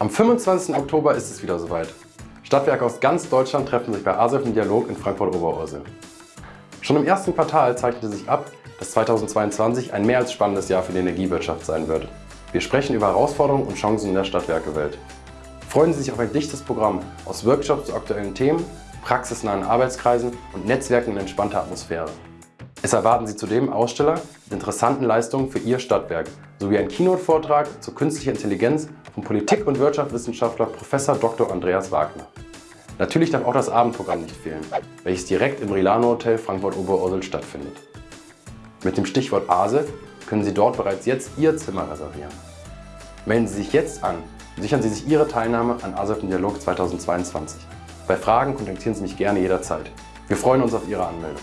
Am 25. Oktober ist es wieder soweit. Stadtwerke aus ganz Deutschland treffen sich bei ASEF im Dialog in Frankfurt-Oberursel. Schon im ersten Quartal zeichnete sich ab, dass 2022 ein mehr als spannendes Jahr für die Energiewirtschaft sein wird. Wir sprechen über Herausforderungen und Chancen in der Stadtwerkewelt. Freuen Sie sich auf ein dichtes Programm aus Workshops zu aktuellen Themen, praxisnahen Arbeitskreisen und Netzwerken in entspannter Atmosphäre. Es erwarten Sie zudem Aussteller mit interessanten Leistungen für Ihr Stadtwerk sowie einen Keynote-Vortrag zur künstlicher Intelligenz vom Politik- und Wirtschaftswissenschaftler Prof. Dr. Andreas Wagner. Natürlich darf auch das Abendprogramm nicht fehlen, welches direkt im Rilano Hotel Frankfurt-Oberursel stattfindet. Mit dem Stichwort ASE können Sie dort bereits jetzt Ihr Zimmer reservieren. Melden Sie sich jetzt an und sichern Sie sich Ihre Teilnahme an ASEF im Dialog 2022. Bei Fragen kontaktieren Sie mich gerne jederzeit. Wir freuen uns auf Ihre Anmeldung.